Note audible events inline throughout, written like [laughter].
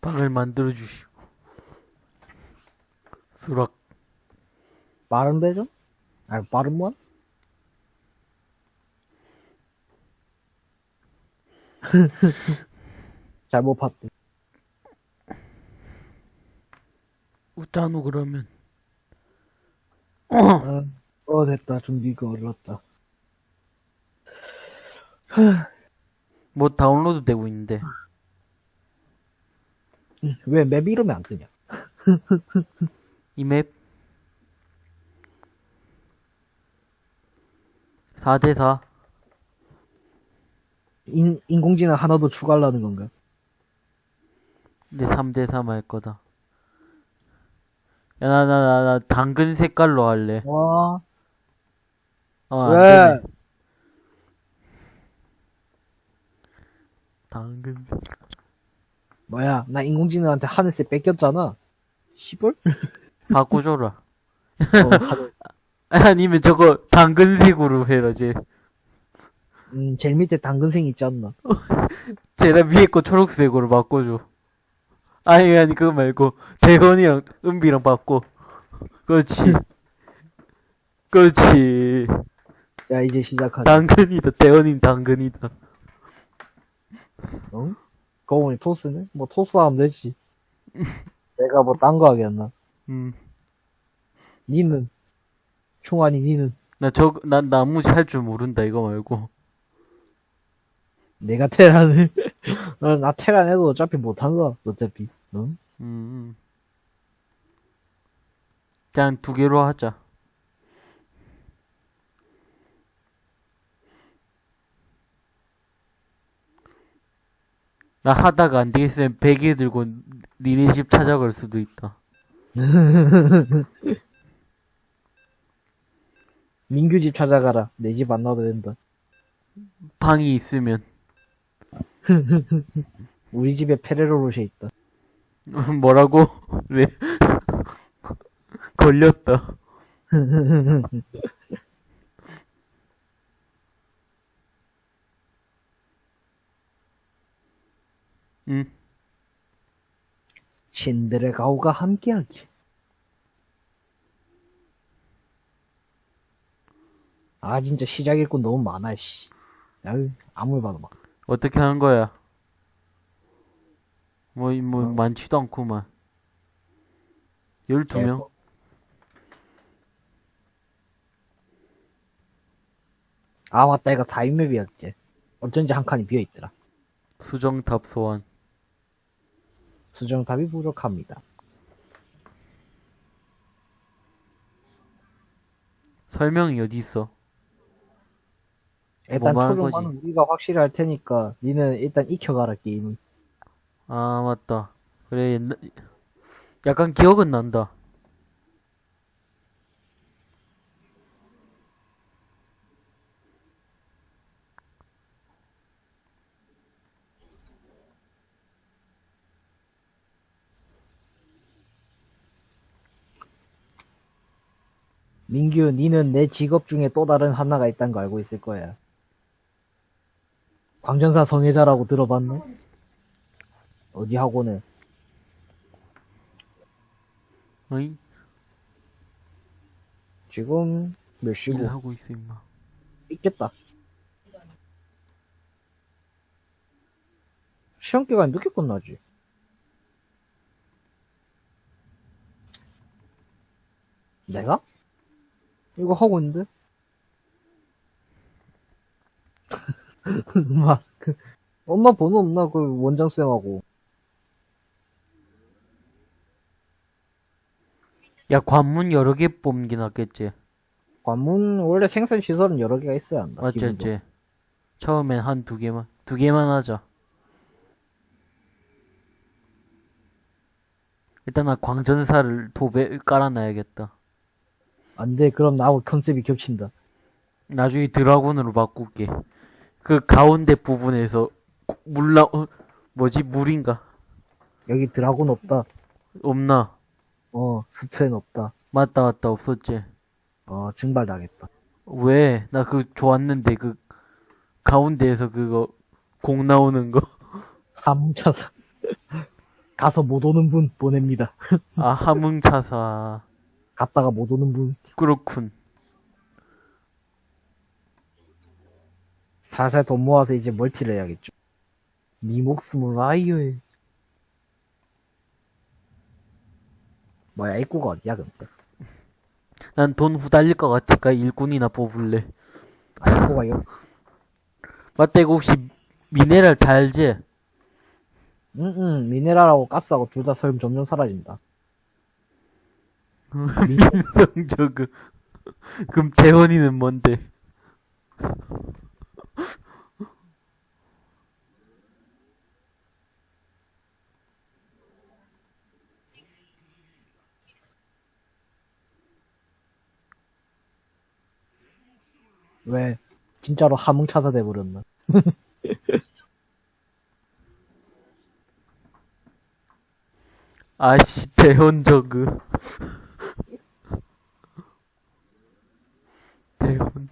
방을 만들어 주시오. 수락. 빠른 배좀? 아니, 빠른 뭐? [laughs] 잘못 봤대. 웃자노 그러면. 어, 어, 됐다. 준비가 어렸다. 뭐 다운로드 되고 있는데. 왜 맵 이름이 안 뜨냐? [laughs] 이 맵. 4대4. 인, 인공지능 하나 더 추가하려는 건가? 근데 3대3 할 거다. 야, 나, 나, 나, 나, 당근 색깔로 할래. 와, 어, 안 왜? 되네. 당근 색깔. 뭐야, 나 인공지능한테 하늘색 뺏겼잖아. 시벌? [laughs] 바꿔줘라. 어, 하늘. [laughs] 아니면 저거 당근색으로 해라, 쟤. 음, 제일 밑에 당근색 있지 않나? [laughs] 쟤랑 위에 거 초록색으로 바꿔줘. 아니, 아니, 그거 말고, 대건이랑 은비랑 바꿔. 그렇지. 그렇지. 야, 이제 시작하자. 당근이다, 대건이 당근이다. 응? 거운이 토스네? 뭐 토스 하면 되지. 내가 뭐 딴 거 하겠나? 음. 니는? 총알이 니는? 나 저, 난 나무지 할 줄 모른다, 이거 말고. 내가 테란을, [laughs] 어, 나 테란 해도 어차피 못한 거, 어차피. 응? 음, 음. 그냥 두 개로 하자. 나 하다가 안 되겠으면 베개 들고 니네 집 찾아갈 수도 있다. [laughs] 민규 집 찾아가라. 내 집 안 나와도 된다. 방이 있으면. [laughs] 우리 집에 페레로로시 있다. [laughs] 뭐라고? 왜? 걸렸다. 응. 신들의 가오가 함께하기. 아, 진짜 시작 일꾼 너무 많아, 씨. 야, 아무리 봐도 막. 어떻게 하는 거야? 뭐, 이- 뭐, 많지도 않구만. 12명? 아, 맞다. 이거 4인맵이었지. 어쩐지 한 칸이 비어있더라. 수정탑 소환. 수정탑이 부족합니다. 설명이 어디 있어? 일단 뭐만 한 초중반은 거지? 우리가 확실히 할 테니까 니는 일단 익혀가라 게임은 아, 맞다. 그래, 옛날, 약간 기억은 난다. 민규 니는 내 직업 중에 또 다른 하나가 있다는 거 알고 있을 거야 광전사 성애자라고 들어봤나? 어디 학원에 어이? 지금 몇 시고 일하고 있어, 임마. 있겠다 시험 기간이 늦게 끝나지 내가? 이거 하고 있는데? [laughs] 막, 그, 엄마 번호 없나? 그 원장쌤하고. 야, 관문 여러 개 뽑는 게 낫겠지. 관문, 원래 생산 시설은 여러 개가 있어야 한다. 맞지, 기본도. 맞지. 처음엔 한 두 개만, 두 개만 하자. 일단 나 광전사를 도배 깔아놔야겠다. 안 돼. 그럼 나하고 컨셉이 겹친다. 나중에 드라곤으로 바꿀게. 그 가운데 부분에서 물라 어, 뭐지 물인가? 여기 드라곤 없다. 없나? 어 수트엔 없다. 맞다 맞다 없었지. 어 증발 나겠다 왜? 나 그 좋았는데 그 가운데에서 그거 공 나오는 거. [laughs] 함차사 가서 못 오는 분 보냅니다. 아 함흥차사. 갔다가 못 오는 분. 그렇군. 살살 돈 모아서 이제 멀티를 해야겠죠. 네 목숨을 아유. 뭐야 입구가 어디야 근데? 난 돈 후달릴 것 같으니까 일꾼이나 뽑을래. 아, 입구가 여. 맞다 이거 혹시 미네랄 달지? 응응 미네랄하고 가스하고 둘 다 설면 점점 사라진다. 민성 저금. 그럼 재원이는 뭔데? 왜 진짜로 함흥 찾아대 버렸나? 아씨 대혼 저그 대혼.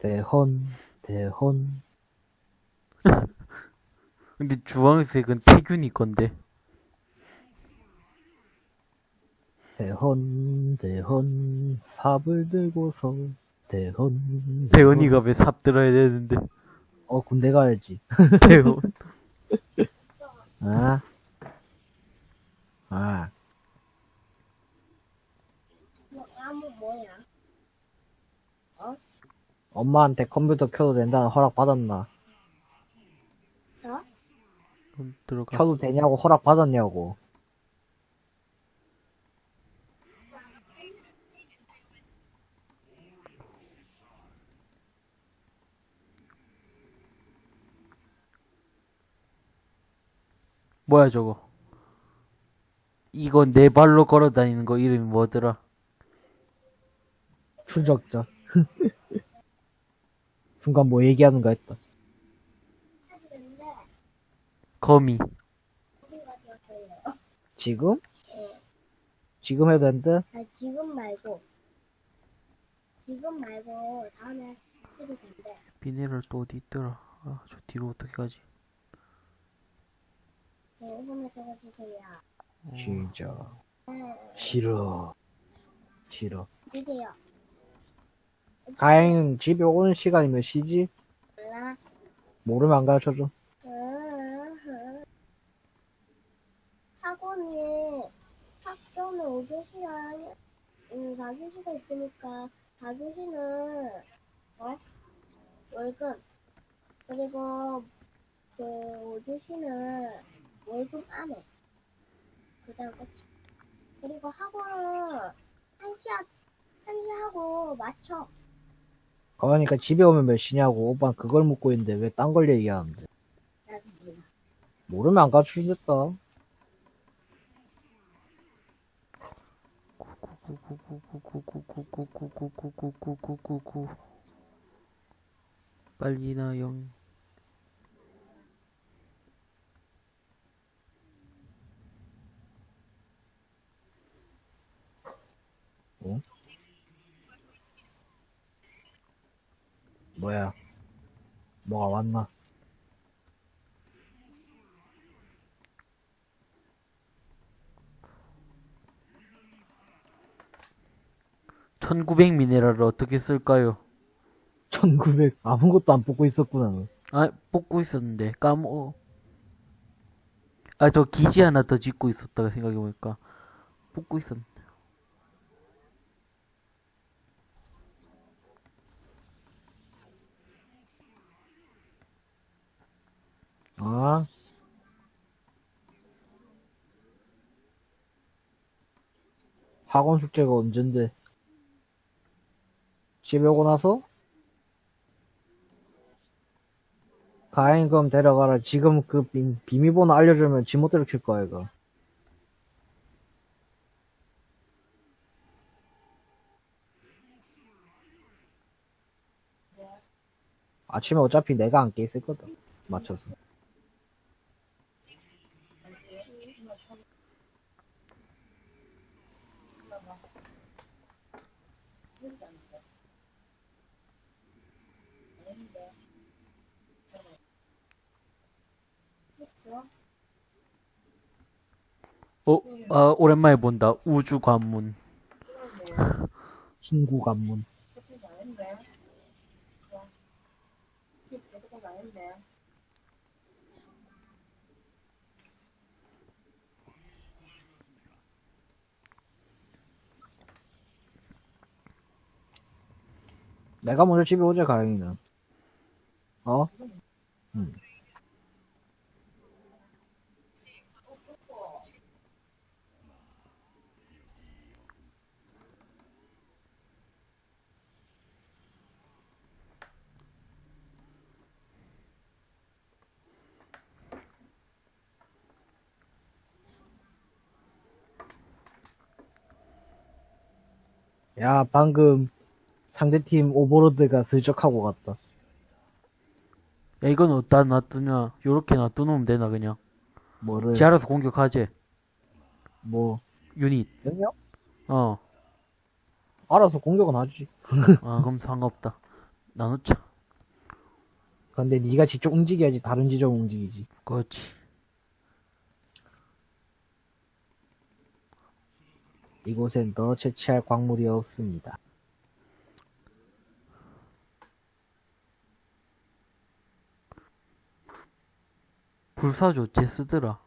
대혼, 대혼. 근데 주황색은 태균이 건데. 대혼 대혼 삽을 들고서, 대혼, 대혼이가 왜 삽 들어야 되는데. 어, 군대 가야지. [laughs] 대혼 [laughs] 아. 아. 엄마한테 컴퓨터 켜도 된다는 허락 받았나? 어? 들어가. 켜도 되냐고 허락 받았냐고. 뭐야 저거? 이거 네 발로 걸어 다니는 거 이름이 뭐더라? 추적자. [laughs] 순간 뭐 얘기하는가 했다. 거미. 지금? 네. 지금 해도 된대? 아, 지금 말고. 지금 말고, 다음에 해도 된대. 비닐을 또 어디 있더라. 아, 저 뒤로 어떻게 가지? 네, 손에 적어주세요. 진짜. 네. 싫어. 싫어. 주세요. 다행히 집에 오는 시간이면 쉬지? 몰라. 모르면 안 가르쳐줘. 학원에 학교는 오후 시간, 음, 4교시가 있으니까 4교시는 어? 월급 그리고 그 오후 시는 월급 안에 그다음 끝이. 그리고 학원은 한시 한시 하고 맞춰. 그러니까 집에 오면 몇 시냐고. 오빠 그걸 묻고 있는데 왜 딴 걸 얘기하는데? 모르면 안 가르쳐주겠다. 빨리 나영 뭐가 왔나? 천구백 미네랄을 어떻게 쓸까요? 1900 아무것도 안 뽑고 있었구나. 너. 아, 뽑고 있었는데, 까먹어. 아, 저 기지 하나 더 짓고 있었다가 생각해보니까, 뽑고 있었는 데. 아. 학원 숙제가 언젠데? 집에 오고 나서? 가행금 데려가라. 지금 그 비, 비밀번호 알려주면 지멋대로 킬 거야, 이거. 아침에 어차피 내가 안 깨 있을 거다. 맞춰서. 아, 오랜만에 본다. 우주 관문. 친구 관문. 내가 먼저 집에 오자, 가영이는. 어? 응. 야, 방금 상대팀 오버로드가 슬쩍 하고 갔다. 야, 이건 어디다 놔두냐. 요렇게 놔두놓으면 되나, 그냥. 뭐를? 지 알아서 공격하지. 뭐, 유닛. 영역? 어. 알아서 공격은 하지. [laughs] 아, 그럼 상관없다. 나누자. 근데 네가 직접 움직여야지 다른 지점 움직이지. 그렇지. 이곳엔 더 채취할 광물이 없습니다. 불사조 어째 쓰더라.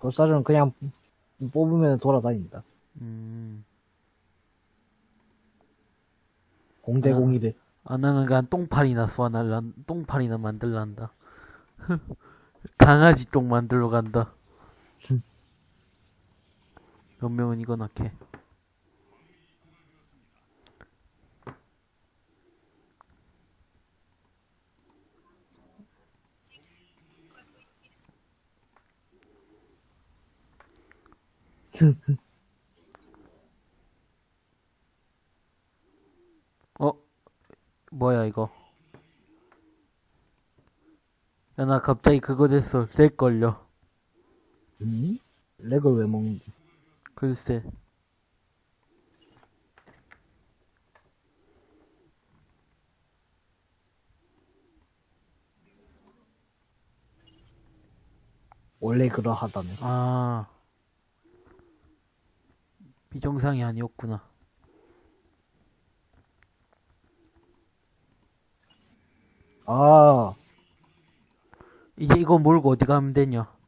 돌사전은 그냥 뽑으면 돌아다닌다. 음. 공대공이래. 아, 나는 그냥 똥파리나 쏘아날라, 똥파리나 만들란다. [laughs] 강아지 똥 만들러 간다. 연명은 이거 낳게. 어? 뭐야 이거? 야 나 갑자기 그거 됐어. 렉 걸려. 음? 렉을 왜 먹는지. 글쎄. 원래 그러하다네. 아. 비정상이 아니었구나. 아, 이제 이거 몰고 어디 가면 되냐?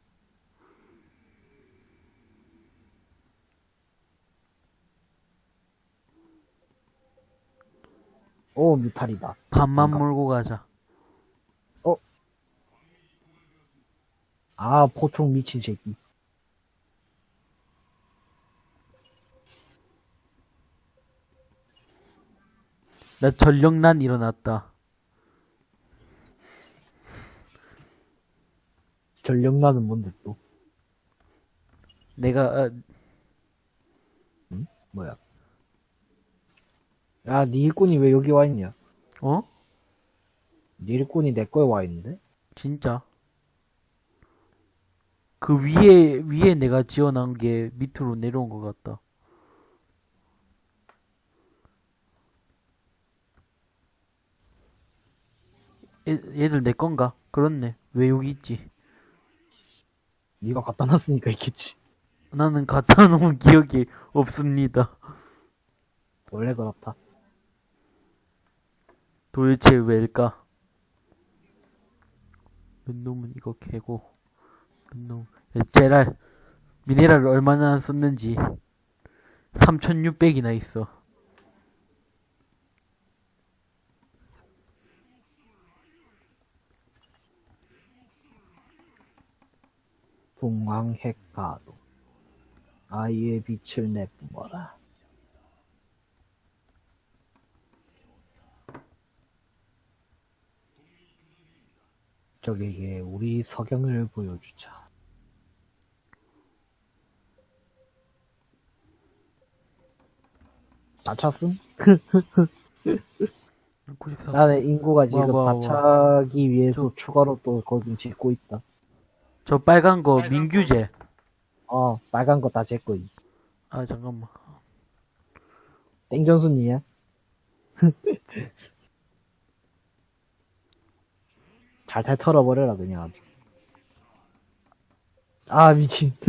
오, 뮤탈이다. 반만 뭔가. 몰고 가자. 아, 포총 미친 새끼. 나 전력난 일어났다. 전력나는 뭔데 또? 내가 아, 뭐야? 야, 니 일꾼이 왜 여기 와 있냐? 어? 니 일꾼이 내 거에 와 있는데? 진짜? 그 위에 위에 내가 지어놓은 게 밑으로 내려온 것 같다. 얘, 얘들 내 건가? 그렇네. 왜 여기 있지? 니가 갖다 놨으니까 있겠지. 나는 갖다 놓은 기억이 없습니다. 원래 그렇다. 도대체 왜일까? 몇 놈은 이거 캐고, 몇 놈, 야, 제랄, 미네랄을 얼마나 썼는지, 3600이나 있어. 동황핵가도. 아이의 빛을 내뿜어라. 적에게 우리 석영을 보여주자. 94. 나는 인구가 지금 와, 와, 다 차기 위해서 추가로 또 거기 짓고 있다. 저 빨간 거 민규제. 어, 빨간 거 다 제 거 임. 아, 잠깐만. 땡전순이야? [laughs] 잘잘 털어버려라, 그냥. 아주. 아, 미친. [laughs]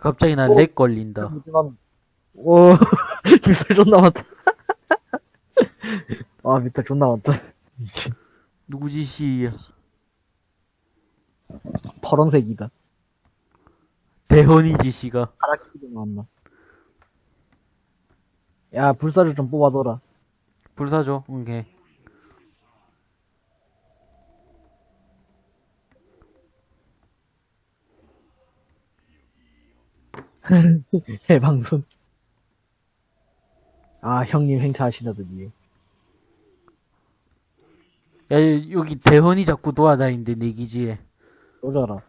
갑자기 나 렉 걸린다. 하지만, 오, 빗살 존나 많다. 아, 빗살 존나 많다. 미친. 누구 짓이야? 파란색이다. 대헌이 짓이가. 파랗게도 나왔나. 야, 불사를 좀 뽑아둬라. 불사줘. 오케이. [laughs] 해방선. 아, 형님 행차하시다더니. 야, 여기 대헌이 자꾸 도와다니는데, 내 기지에. 쏘져라.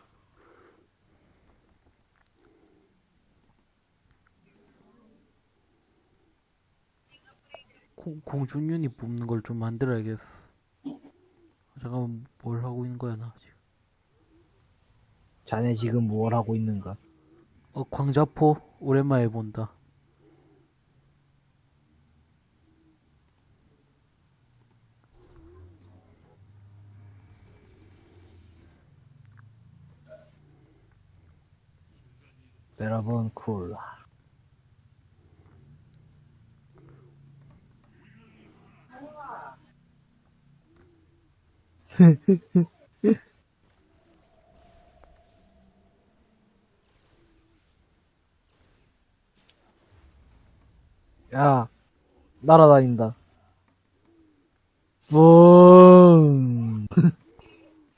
공, 공중윤이 뽑는 걸 좀 만들어야겠어. 잠깐만, 뭘 하고 있는 거야, 나 지금. 자네 지금 뭘 하고 있는가? 어, 광자포? 오랜만에 본다. 여러분, 콜라. [laughs] 야, 날아다닌다. 뿡!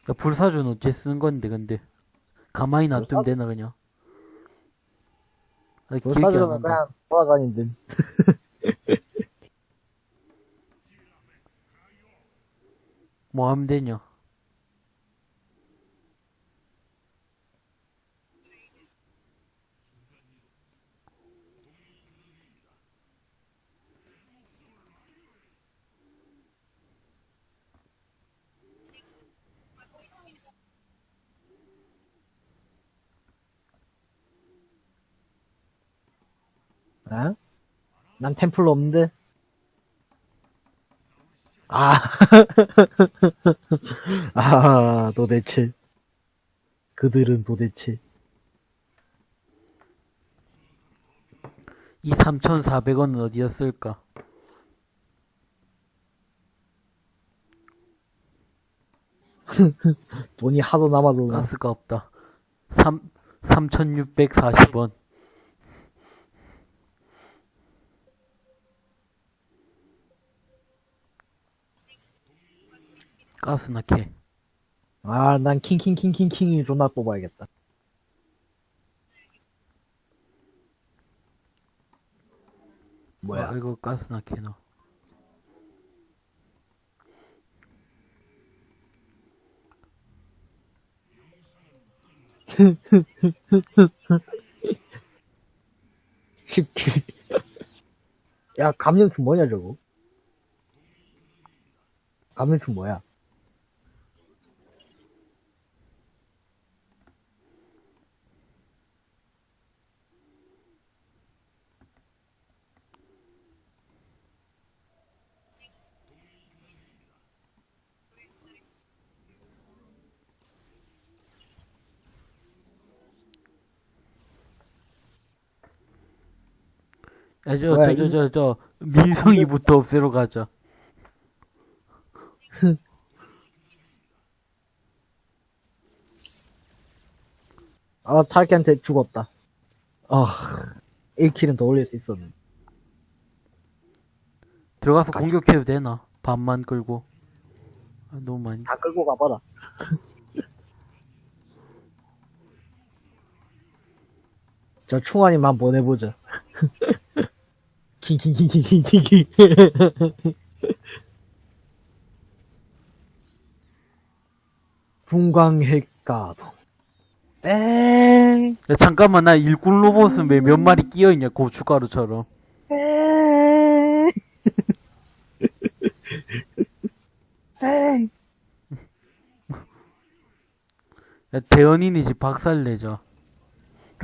야, 불사주는 어째 쓰는 건데, 근데. 가만히 놔두면 되나, 그냥. 아, 불사조는 난다. 그냥 돌아다니는 [laughs] 뭐 하면 되냐? 어? 난 템플 없는데? 아. [laughs] 아, 도대체. 그들은 도대체. 이 3,400원은 어디였을까? [laughs] 돈이 하도 남아도. 가스가 없다. 3, 3,640원. 가스나 캐. 아, 난 킹킹킹킹킹이 존나 뽑아야겠다. 뭐야? 아, 이거 가스나 캐너. 십 10킬. 야, 감염충 뭐냐, 저거? 감염충 뭐야? 야, 저, 뭐야, 저, 저, 저, 저, 민성이부터 없애러 가자. [laughs] 아, 탈기한테 죽었다. 아, 1킬은 더 올릴 수 있었는데. 들어가서 공격해도 되나? 반만 끌고. 아, 너무 많이. 다 끌고 가봐라. [laughs] 저 충환이만 보내보자. [laughs] 킹킹킹킹킹킹. 분광핵가동. 땡. 야, 잠깐만, 나 일꾼 로봇은 왜 몇 마리 끼어있냐, 고춧가루처럼. 땡. 땡. 야, 대현이네 집 박살내자.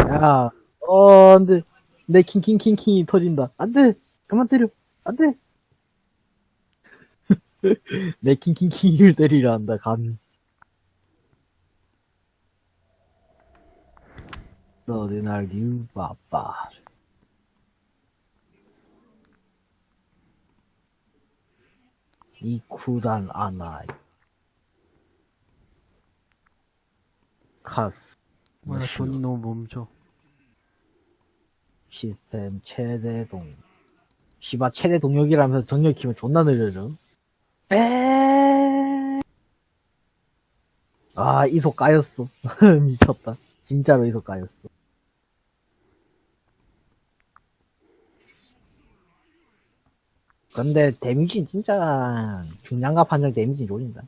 야, 어, 안 돼. 내 킹킹킹킹이 터진다. 안 돼! 그만 때려! 안 돼! [laughs] 내 킹킹킹을 때리려 한다, 감히. 너네 날 유바빠. 이 쿠단 아나이. 카스. 뭐야 돈이 너무 멈춰 시스템 최대 동. 시바 최대 동력이라면서 정력 키면 존나 느려져. 에. 아, 이속 까였어. [laughs] 미쳤다. 진짜로 이속 까였어. 근데 데미지 진짜 중량과 판정 데미지 노린다.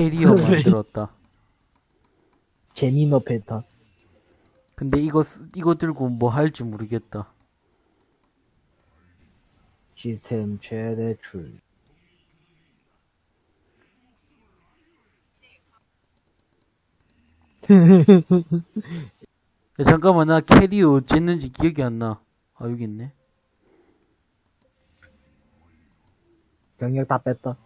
캐리어 왜? 만들었다 재미너 패턴. 근데 이거 쓰- 이거 들고 뭐 할지 모르겠다 시스템 최대 출. 야 잠깐만 나 캐리어 어쨌는지 기억이 안 나 아 여기 있네 병력 다 뺐다.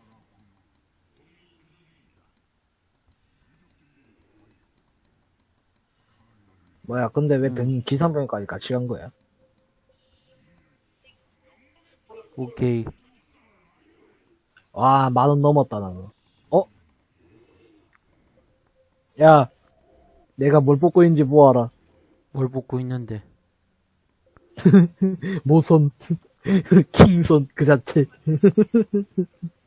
뭐야, 근데 왜 병, 기상병까지 같이 간 거야? 오케이 와, 만 원 넘었다, 나는. 어? 야, 내가 뭘 뽑고 있는지 보아라. 뭘 뽑고 있는데 [laughs] 모선. [laughs] 킹선, 그 자체. [laughs]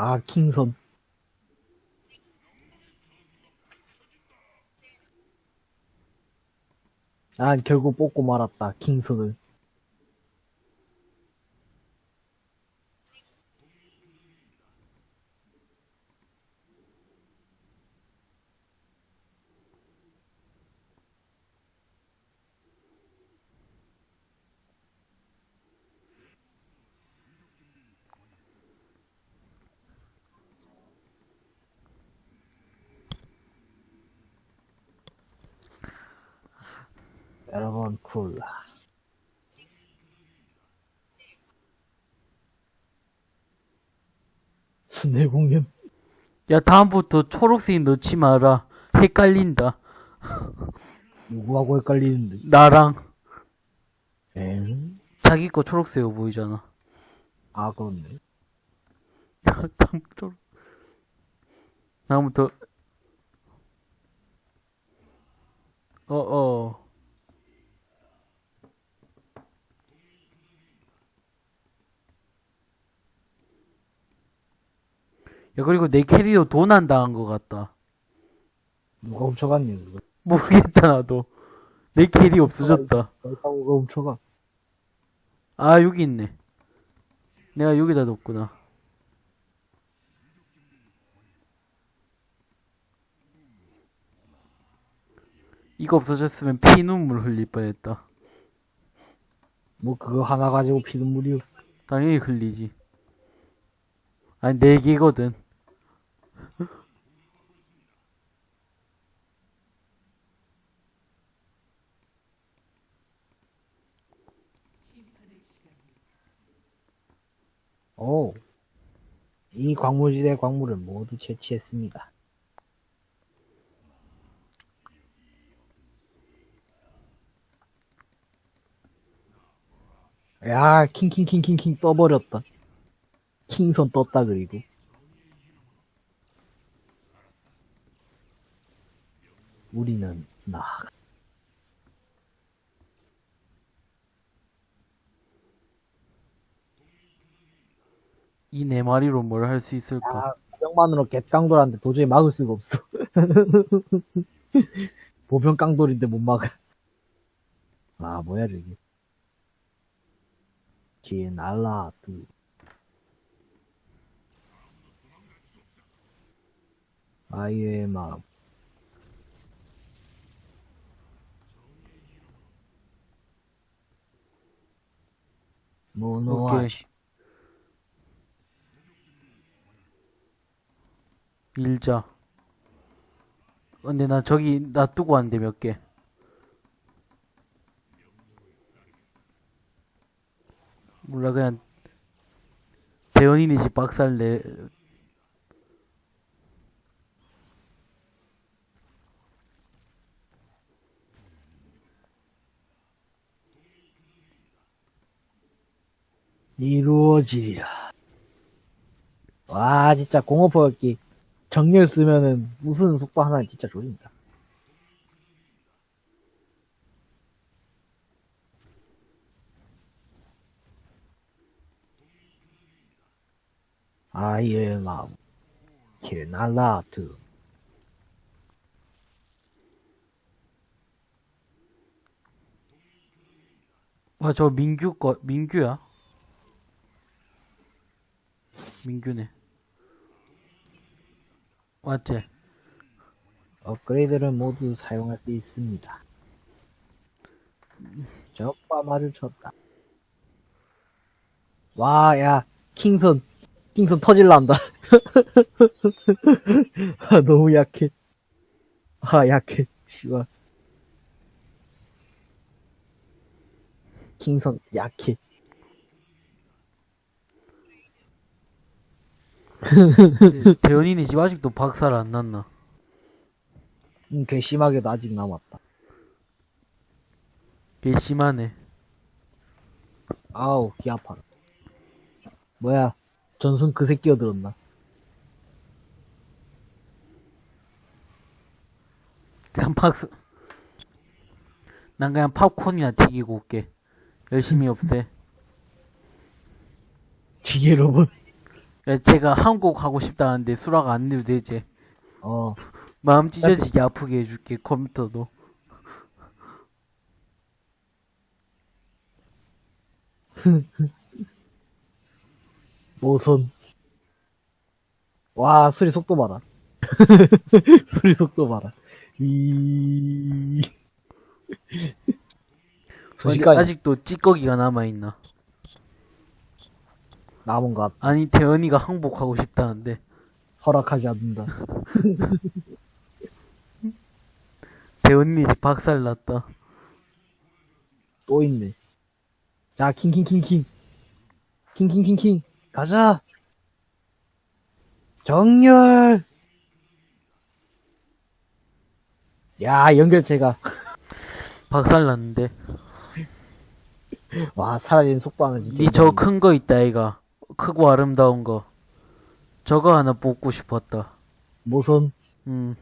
아, 킹선. 난 결국 뽑고 말았다, 킹선을. 여러분, 쿨. 순회 공연. 야 다음부터 초록색 넣지 마라 헷갈린다 누구하고 헷갈리는데. 나랑 엥? 자기 거 초록색 보이잖아 아, 그렇네. 다음 초록 다음부터 어어 야 그리고 내 캐리어 도난 당한 것 같다. 누가 훔쳐갔니, 그거? 모르겠다 나도. 내 캐리어 없어졌다. 누가 훔쳐가? 아 여기 있네. 내가 여기다 뒀구나. 이거 없어졌으면 피눈물 흘릴 뻔했다. 뭐, 그거 하나 가지고 피눈물이, 당연히 흘리지. 아니 네 개거든 오. 이 광물지대 광물을 모두 채취했습니다. 야, 킹킹킹킹킹 떠버렸다. 킹선 떴다, 그리고. 우리는 나아가. 이네 마리로 뭘 할 수 있을까 아, 보병만으로 갯깡돌한테 도저히 막을 수가 없어. [laughs] 보병 깡돌인데 못 막아. 아, 뭐야, 저기. 뒤에 날라, 그. 아이의 마음. 오케이. 모노아시. 일자. 근데 나 저기 놔두고 왔는데 몇 개. 몰라 그냥 대원이네 집 박살 내. 이루어지리라. 와, 진짜 공업포격기 정렬 쓰면은 무슨 속도 하나 진짜 조립니다. 아이의 마음, 길날라트. 와, 저 민규 거, 민규야? 민규네. 맞지? 업그레이드를 모두 사용할 수 있습니다. 적과 마주쳤다. 와, 야, 킹선, 킹선 터질란다. [laughs] 아, 너무 약해. 아, 약해. 씨발. 킹선, 약해. 근데 대현이네 집 아직도 박살 안 났나? 음, 괘씸하게도 아직 남았다. 개 심하네. 아우, 귀 아파라. 뭐야, 전순 그 새 끼 어들었나? 그냥 박스. 난 그냥 팝콘이나 튀기고 올게. 열심히 없애. [laughs] 지게 로봇. 야, 제가 한국 가고 싶다는데 수락 안 내도 되지. 어, 마음 찢어지게 아프게 해줄게, 컴퓨터도. [laughs] 모선. 와, 소리 속도 봐라. [laughs] 소리 속도 봐라. 순식간에 아직도 찌꺼기가 남아있나? 남은 것 같- 아니, 대현이가 항복하고 싶다는데. 허락하지 않는다. [laughs] 대현이 집 박살 났다. 또 있네. 자, 킹킹킹킹. 킹킹킹킹. 가자. 정렬. 야, 연결체가. [laughs] 박살 났는데. 와, 사라진 속도는 진짜. 니 저 큰 거 있다 아이가. 크고 아름다운 거. 저거 하나 뽑고 싶었다. 모선. 음.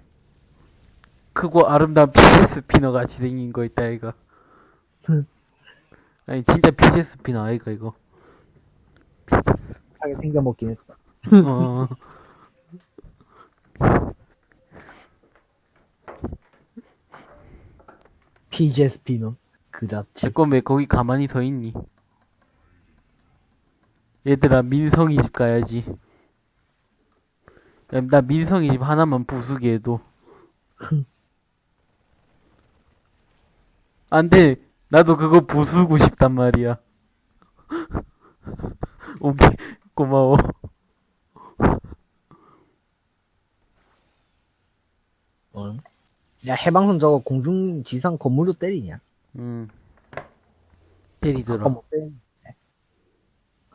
크고 아름다운 fidget spinner 같이 생긴 거 있다 아이가. [laughs] 아니, 진짜 fidget spinner 아이가, 이거. 하게 생겨 먹긴 했다. 어. fidget spinner. 그 자체. 제건 왜 거기 가만히 서 있니? 얘들아, 민성이 집 가야지. 야, 나 민성이 집 하나만 부수게 해도. 안 돼. 나도 그거 부수고 싶단 말이야. [laughs] 오케이. 고마워. 어? 야, 해방선 저거 공중 지상 건물로 때리냐? 음. 아까 때리더라. 못 때리네.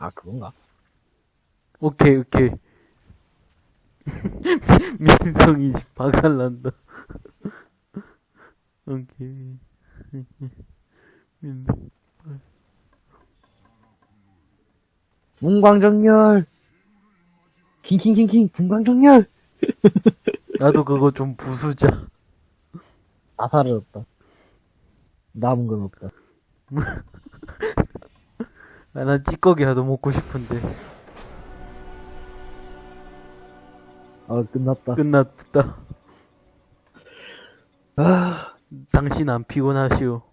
아, 그건가? 오케이, 오케이. [laughs] 민성이 집 박살난다. [laughs] 오케이. 민성. 분광정렬! 킹킹킹킹, 분광정렬! [laughs] 나도 그거 좀 부수자. 아사를 없다. 남은 건 없다. 아, 난 찌꺼기라도 먹고 싶은데. 아, 끝났다. 끝났다. 아, 당신 안 피곤하시오.